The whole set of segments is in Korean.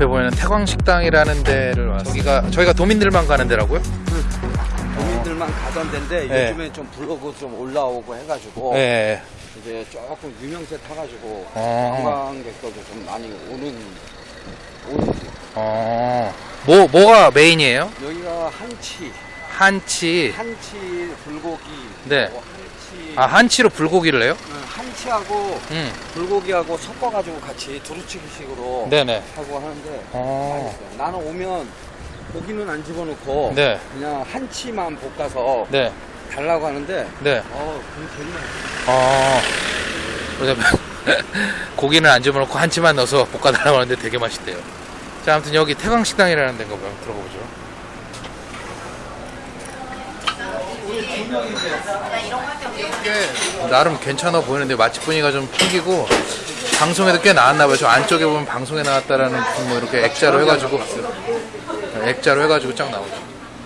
앞에 보이는 태광식당이라는 데를 왔어요. 저기가 저희가 도민들만 가는 데라고요? 도민들만 가던 데인데 네. 요즘에 좀 블로그 좀 올라오고 해가지고 네. 이제 조금 유명세 타가지고 어. 관광객들도 좀 많이 오는 오는 집. 어. 뭐 뭐가 메인이에요? 여기가 한치 한치. 한치 불고기 네. 뭐 한치 아 한치로 불고기를 해요? 응, 한치하고 음. 불고기하고 섞어가지고 같이 두루치기식으로 네네. 하고 하는데 어. 맛있어요. 나는 오면 고기는 안 집어넣고 네. 그냥 한치만 볶아서 네. 달라고 하는데 네. 어 그게 되게 맛있어 어. 고기는 안 집어넣고 한치만 넣어서 볶아달라고 하는데 되게 맛있대요. 자, 아무튼 여기 태광식당이라는 데인가 봐요. 들어가 보죠. 꽤 나름 괜찮아 보이는데 맛집 분위기가 좀 풍기고 방송에도 꽤 나왔나 봐요. 저 안쪽에 보면 방송에 나왔다라는 뭐 이렇게 액자로 해가지고 액자로 해가지고 쫙 나오죠.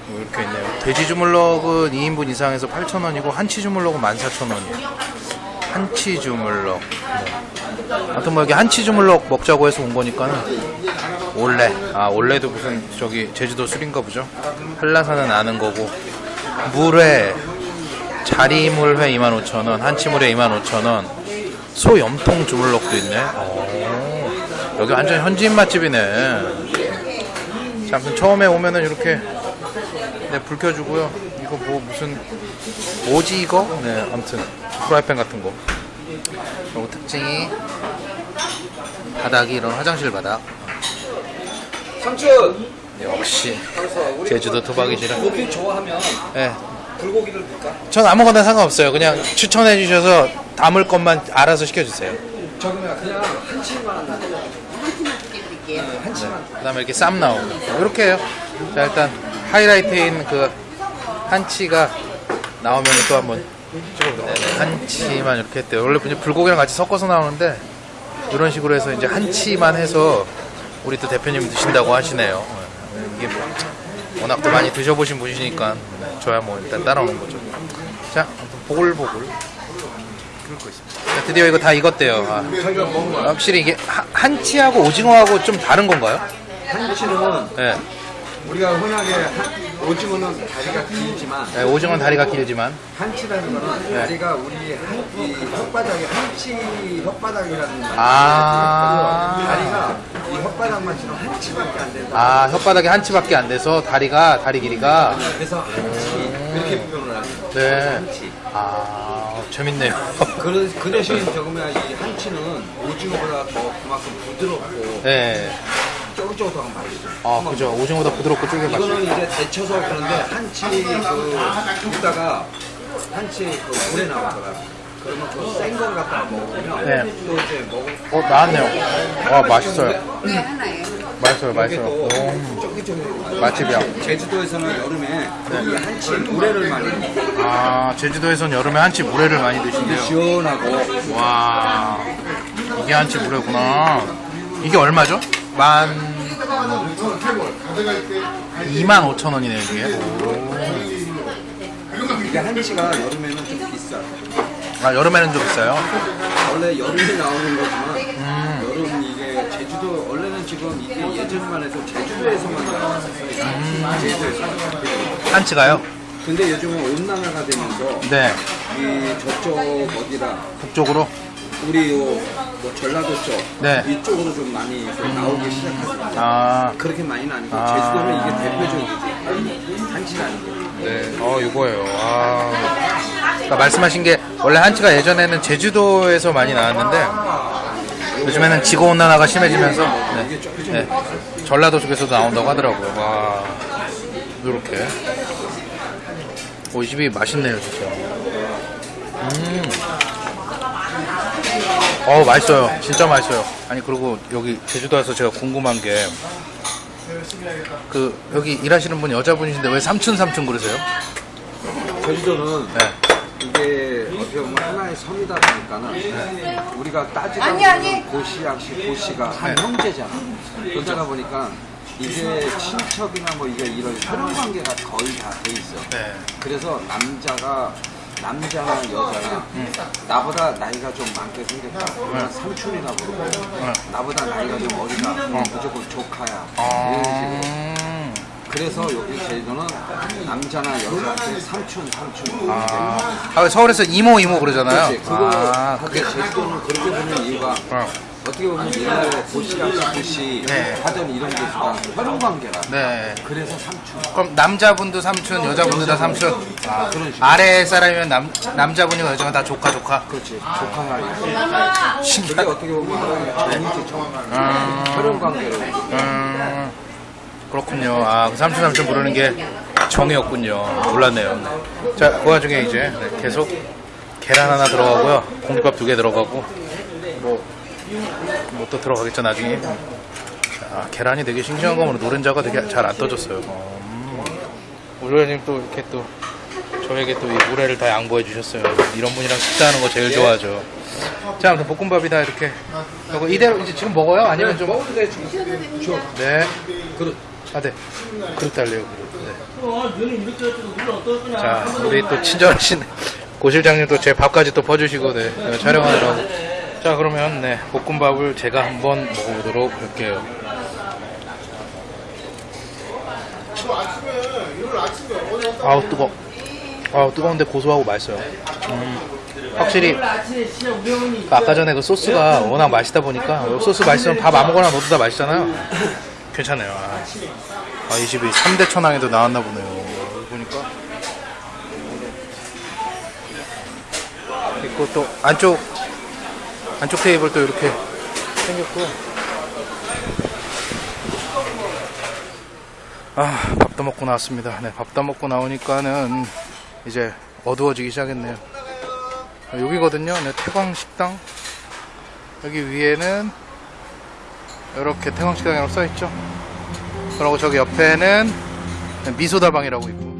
뭐 이렇게 있네요. 돼지 주물럭은 2인분 이상에서 8,000원이고 한치 주물럭은 14,000원이에요. 한치 주물럭. 뭐. 아무튼 뭐 여기 한치 주물럭 먹자고 해서 온 거니까는 올레. 아 올레도 무슨 저기 제주도 술인가 보죠. 한라산은 아는 거고 물회 자리물회 25,000원, 한치물회 25,000원, 소 염통 주물럭도 있네. 오, 여기 완전 현지인 맛집이네. 자, 아무튼 처음에 오면은 이렇게 네, 불 켜주고요. 이거 뭐 무슨 뭐지 이거? 네, 아무튼 프라이팬 같은 거. 그리고 특징이 바닥이 이런 화장실 바닥. 삼촌 역시 제주도. 고기 좋아하면 네, 불고기를 넣을까? 전 아무거나 상관없어요. 그냥 추천해 주셔서 담을 것만 알아서 시켜주세요. 저기면 그냥 한치만 그 다음에 이렇게 쌈 나오고. 이렇게 해요. 자 일단 하이라이트인 그 한치가 나오면 또 한번 네, 한치만 이렇게 했대요. 원래 그냥 불고기랑 같이 섞어서 나오는데 이런 식으로 해서 이제 한치만 해서 우리 또 대표님 드신다고 하시네요. 네, 이게 워낙 또 많이 드셔보신 분이시니까 네, 저야 뭐 일단 따라오는 거죠 자 보글보글 끓고 있습니다 자, 드디어 이거 다 익었대요 아. 확실히 이게 하- 한치하고 오징어하고 좀 다른 건가요? 한치는 네. 우리가 흔하게 한- 오징어는 다리가 길지만 네, 오징어는 다리가 길지만 한치라는 거는 네. 다리가 우리 한, 이 혓바닥에 한치 혓바닥이라는 말 아. 다리가 이 혓바닥만 지금 한치밖에 안 된다 아 혓바닥에 한치밖에 안 돼서 다리가 다리 길이가 그래서 한치 이렇게 표현을 하는 거예요 네. 한치 아 재밌네요. 그, 그 대신 적으면 이 한치는 오징어보다 더 그만큼 부드럽고 네. 쫄깃쫄깃하고 맛있어요 아 그죠. 오징어보다 부드럽고 쫄깃 맛있어. 이거는 이제 데쳐서 그런데 한치 그 굽다가 한치 그 물에 나오더라. 그러면 그센걸 갖다가 먹으면 네. 또 이제 먹을 어 나왔네요. 와 맛있어요. 맛있어요, 맛있어요. 쫄깃쫄깃 맛집이야. 제주도에서는 여름에 이 한치 물회를 많이. 아 제주도에선 여름에 한치 물회를 많이 드신대요. 시원하고 와 이게 한치 물회구나. 이게 얼마죠? 만 2만 5천 원이네요 이게. 이게 한치가 여름에는 좀 비싸. 아 여름에는 좀 비싸요. 원래 여름에 나오는 거지만 음. 여름 이게 제주도 원래는 지금 이게 예전만 해도 제주도에서만 나왔었어요. 음. 제주도에서만. 한치가요? 근데 요즘은 온난화가 되면서 네. 이 저쪽 어디라 북쪽으로. 우리 요 뭐 전라도 쪽 네. 이쪽으로 좀 많이 좀 나오기 시작하죠. 아. 그렇게 많이는 아니고 아. 제주도는 이게 대표적이지. 한치가 아니고. 네. 어 이거예요. 아. 그러니까 말씀하신 게 원래 한치가 예전에는 제주도에서 많이 나왔는데 요즘에는 지구 온난화가 심해지면서 네. 네. 전라도 쪽에서도 나온다고 하더라고요. 와. 이렇게. 오, 이 집이 맛있네요, 진짜. 음. 어, 맛있어요. 진짜 맛있어요. 아니, 그리고 여기 제주도 와서 제가 궁금한 게, 그, 여기 일하시는 분 여자분이신데 왜 삼촌 삼촌 그러세요? 제주도는 네. 이게 어떻게 보면 하나의 섬이다 보니까는 우리가 따지다 아니, 아니. 보면 고시양씨 고시가 한 네. 형제잖아. 그러다 보니까 이게 친척이나 뭐 이게 이런 혈연 관계가 거의 다 돼 있어. 네. 그래서 남자가 남자나 여자나 나보다 나이가 좀 많게 생겼다. 그러면 삼촌이나 부르고 나보다 나이가 좀 어리다. 그럼 무조건 조카야. 이런 식으로. 아, 그래서 여기 제주도는 남자나 여자한테 삼촌 삼촌. 아, 아, 서울에서 이모 이모 그러잖아요. 그렇지. 그거 아, 근데 제주도는 그렇게 보는 이유가 어, 어떻게 보면 옛날에 고시랑 시고시 네. 하던 이런 게 있다. 혈연 관계라. 네. 그래서 삼촌. 그럼 남자분도 삼촌, 여자분도 다 삼촌. 아 그런 식으로. 아래 사람이면 남 남자분이고 여자가 다 조카 조카. 그렇지. 조카야. 그게 어떻게 보면 하나의 정이지처럼 혈연 관계로. 음, 그렇군요. 아, 그 삼촌 삼촌 부르는 게 정이었군요. 몰랐네요. 자, 그 와중에 이제 네, 계속 계란 하나 들어가고요. 공깃밥 두 개 들어가고 뭐 뭐 또 들어가겠죠 나중에. 자, 계란이 되게 싱싱한 거면 노른자가 되게 잘 안 떠졌어요. 음. 우리 회장님 또 이렇게 또 저에게 또이 물회를 다 양보해 주셨어요. 이런 분이랑 식사하는 거 제일 좋아하죠. 자, 아무튼 볶음밥이 다 이렇게 이거 이대로 이제 지금 먹어요? 아니면 좀 먹어도 돼. 네. 그렇. 아, 네. 그릇 달래요, 그릇. 네. 자, 우리 또 친절하신 고 실장님 또제 밥까지 또 퍼주시고, 네. 네, 촬영하느라고. 자, 그러면, 네. 볶음밥을 제가 한번 먹어보도록 할게요. 아우, 뜨거. 아우, 뜨거운데 고소하고 맛있어요. 음, 확실히, 그 아까 전에 그 소스가 워낙 맛있다 보니까, 소스 맛있으면 밥 아무거나 넣어도 다 맛있잖아요. 괜찮아요. 아, 아, 이 집이 3대 천왕에도 나왔나 보네요. 보니까. 있고 또 안쪽, 안쪽 테이블 도 이렇게 생겼고. 아, 밥도 먹고 나왔습니다. 네, 밥도 먹고 나오니까는 이제 어두워지기 시작했네요. 아, 여기거든요. 네, 태광 식당. 여기 위에는 이렇게 태광식당이라고 써있죠. 그리고 저기 옆에는 미소다방이라고 있고